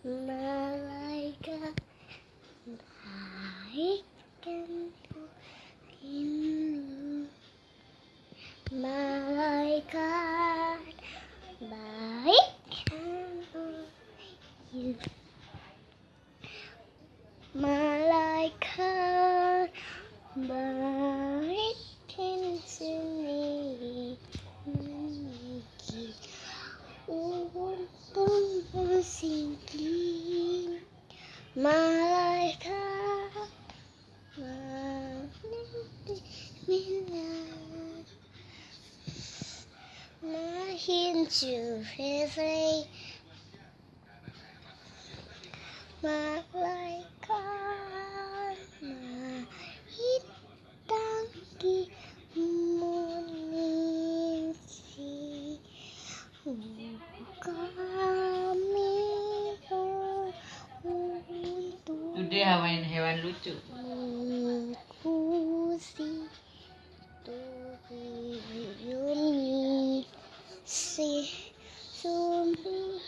malaikat baikkan ini malaikat you malaikat baikkan sini untung bersingkir Minat Mahin to heaven Malaikat Mahitangki munisi Kami Benda hewan-hewan lucu. Aku si tuhi si sumpah.